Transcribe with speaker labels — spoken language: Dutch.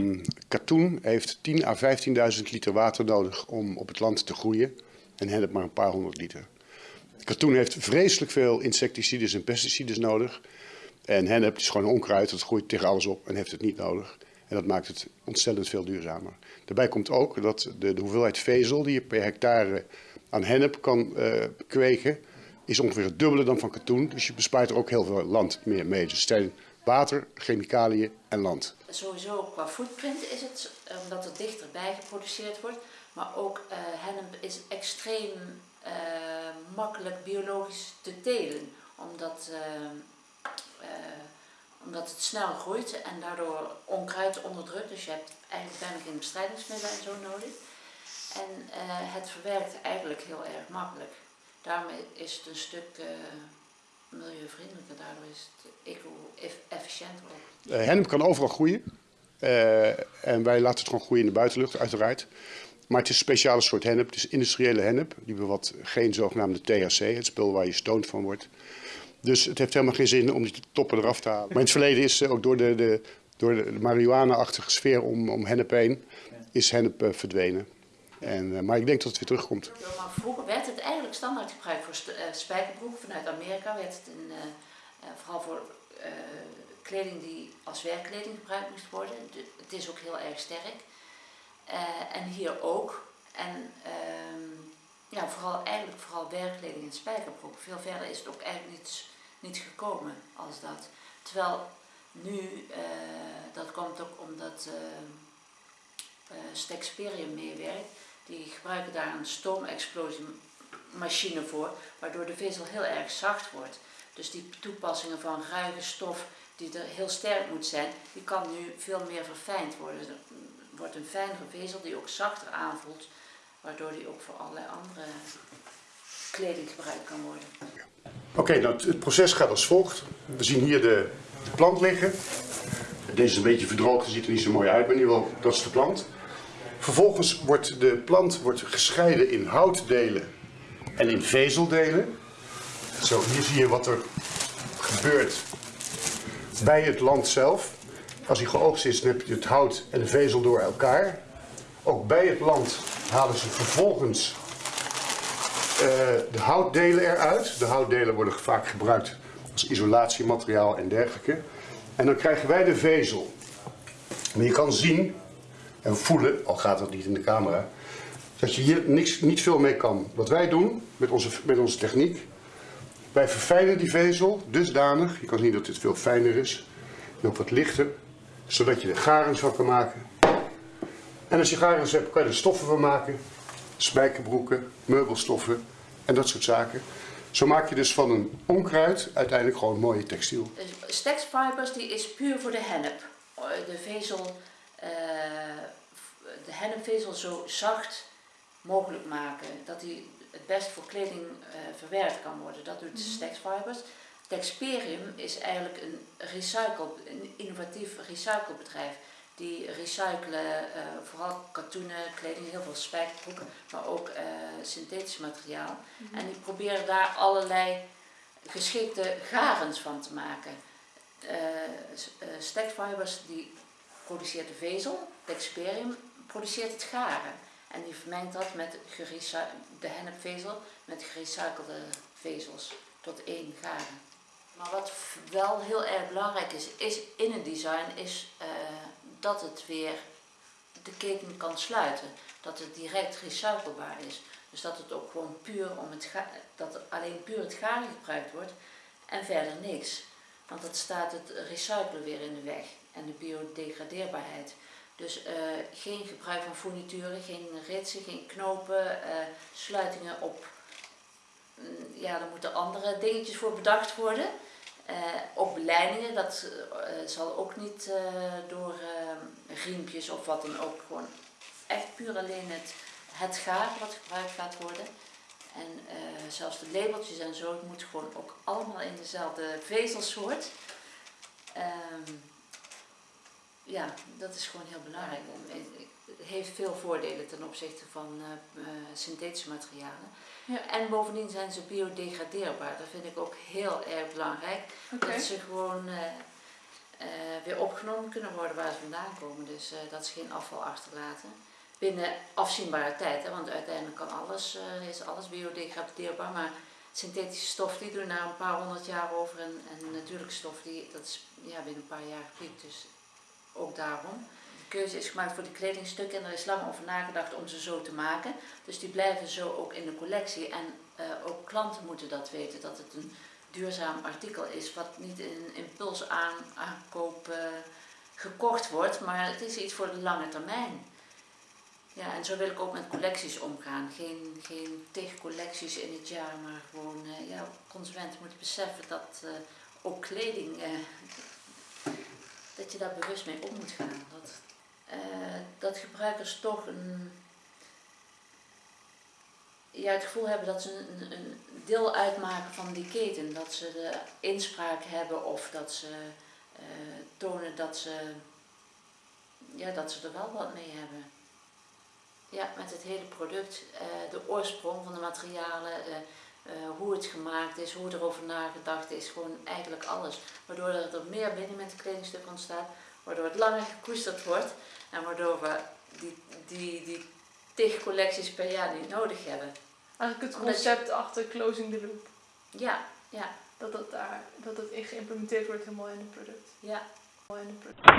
Speaker 1: Ehm, katoen heeft 10 à 15.000 liter water nodig om op het land te groeien. En hennep maar een paar honderd liter. Katoen heeft vreselijk veel insecticides en pesticides nodig. En hennep is gewoon een onkruid, dat groeit tegen alles op en heeft het niet nodig. En dat maakt het ontzettend veel duurzamer. Daarbij komt ook dat de, de hoeveelheid vezel die je per hectare aan hennep kan uh, kweken, is ongeveer het dubbele dan van katoen. Dus je bespaart er ook heel veel land meer mee. Dus water, chemicaliën en land.
Speaker 2: Sowieso qua footprint is het, omdat het dichterbij geproduceerd wordt. Maar ook uh, hennep is extreem uh, makkelijk biologisch te telen. Omdat, uh, omdat het snel groeit en daardoor onkruid onderdrukt. Dus je hebt eigenlijk bijna geen bestrijdingsmiddelen en zo nodig. En het verwerkt eigenlijk heel erg makkelijk. Daarom is het een stuk milieuvriendelijker, daardoor is het eco-efficiënter ook.
Speaker 1: hennep kan overal groeien. en wij laten het gewoon groeien in de buitenlucht, uiteraard. Maar het is een speciale soort hennep. Het is industriële hennep. Die bevat geen zogenaamde THC, het spul waar je stoned van wordt. Dus het heeft helemaal geen zin om die toppen eraf te halen. Maar in het verleden is ook door de, de, door de marihuana-achtige sfeer om, om hennep heen, is hennep uh, verdwenen. En, uh, maar ik denk dat het weer terugkomt.
Speaker 2: maar vroeger werd het eigenlijk standaard gebruikt voor uh, spijkerbroek. Vanuit Amerika werd het in, vooral voor kleding die als werkkleding gebruikt moest worden. Het is ook heel erg sterk. En hier ook. En uh, ja, vooral, eigenlijk vooral werkkleding en spijkerbroek. Veel verder is het ook eigenlijk niet, niet gekomen als dat. Terwijl nu, dat komt ook omdat uh, Stexperium meewerkt. Die gebruiken daar een stoomexplosiemachine voor, waardoor de vezel heel erg zacht wordt. Dus die toepassingen van ruige stof die er heel sterk moet zijn, die kan nu veel meer verfijnd worden wordt een fijnere vezel die ook zachter aanvoelt, waardoor die ook voor allerlei andere kleding gebruikt kan worden.
Speaker 1: Oké, nou, het proces gaat als volgt. We zien hier de, de, plant liggen. Deze is een beetje verdroogd, ziet er niet zo mooi uit, maar in ieder geval, dat is de plant. Vervolgens wordt de plant wordt gescheiden in houtdelen en in vezeldelen. Zo, hier zie je wat er gebeurt bij het land zelf. Als hij geoogst is, dan heb je het hout en de vezel door elkaar. Ook bij het land halen ze vervolgens uh, de houtdelen eruit. De houtdelen worden vaak gebruikt als isolatiemateriaal en dergelijke. En dan krijgen wij de vezel. Maar je kan zien en voelen, al gaat dat niet in de camera, dat je hier niks, niet veel mee kan. Wat wij doen met onze, met onze techniek, wij verfijnen die vezel dusdanig, je kan zien dat dit veel fijner is, en ook wat lichter, zodat je er garens van kan maken. En als je garens hebt, kan je er stoffen van maken. Spijkerbroeken, meubelstoffen en dat soort zaken. Zo maak je dus van een onkruid uiteindelijk gewoon mooie textiel.
Speaker 2: Stex Fibers die is puur voor de hennep. De vezel, de hennepvezel zo zacht mogelijk maken. Dat die het best voor kleding uh, verwerkt kan worden. Dat doet mm -hmm. Fibers. Texperium is eigenlijk een, recycle, een innovatief recyclebedrijf. Die recyclen uh, vooral katoenen, kleding, heel veel spijkerbroeken, maar ook uh, synthetisch materiaal. Mm -hmm. En die proberen daar allerlei geschikte garens van te maken. Uh, Stackfibers die produceert de vezel, Texperium produceert het garen. En die vermengt dat met de hennepvezel met gerecyclede vezels tot één garen. Maar wat wel heel erg belangrijk is, is in het design, is uh, dat het weer de keten kan sluiten. Dat het direct recyclebaar is. Dus dat het ook gewoon puur om het dat alleen puur het garen gebruikt wordt en verder niks. Want dat staat het recyclen weer in de weg en de biodegradeerbaarheid. Dus uh, geen gebruik van fournituren, geen ritsen, geen knopen, uh, sluitingen op. Mm, ja, daar moeten andere dingetjes voor bedacht worden. Uh, ook beleidingen, dat zal ook niet door riempjes of wat dan ook. Gewoon echt puur alleen het, het gaar wat gebruikt gaat worden. En zelfs de labeltjes en zo, het moet gewoon ook allemaal in dezelfde vezelsoort. Um, ja, dat is gewoon heel belangrijk. Het heeft veel voordelen ten opzichte van synthetische materialen. Ja. En bovendien zijn ze biodegradeerbaar. Dat vind ik ook heel erg belangrijk. Okay. Dat ze gewoon uh, eh, weer opgenomen kunnen worden waar ze vandaan komen. Dus eh, dat ze geen afval achterlaten. Binnen afzienbare tijd, hè, want uiteindelijk eh, is alles biodegradeerbaar. Maar synthetische stof die doen na een paar honderd jaar over. En, natuurlijke stof die, dat is ja, binnen een paar jaar gepiekt. Dus ook daarom. De keuze is gemaakt voor de kledingstukken en er is lang over nagedacht om ze zo te maken. Dus die blijven zo ook in de collectie. En eh, ook klanten moeten dat weten, dat het een duurzaam artikel is wat niet in een impuls aan, aankoop eh, gekocht wordt, maar het is iets voor de lange termijn. Ja, en zo wil ik ook met collecties omgaan. Geen, geen collecties in het jaar, maar gewoon, eh, ja, consumenten moeten beseffen dat eh, ook kleding, eh, dat je daar bewust mee om moet gaan. Dat, dat gebruikers toch een, ja, het gevoel hebben dat ze een, een deel uitmaken van die keten. Dat ze de inspraak hebben of dat ze tonen dat ze, ja, dat ze er wel wat mee hebben. Ja, met het hele product, eh, de oorsprong van de materialen, eh, eh, hoe het gemaakt is, hoe erover nagedacht is, gewoon eigenlijk alles. Waardoor er er meer binnen met het kledingstuk ontstaat, waardoor het langer gekoesterd wordt en waardoor we die, die, die tig collecties per jaar niet nodig hebben.
Speaker 3: Eigenlijk het
Speaker 2: je-
Speaker 3: concept achter closing the loop.
Speaker 2: Ja, ja,
Speaker 3: Dat dat daar, dat dat geïmplementeerd wordt helemaal in het product.
Speaker 2: ja.
Speaker 3: In het product.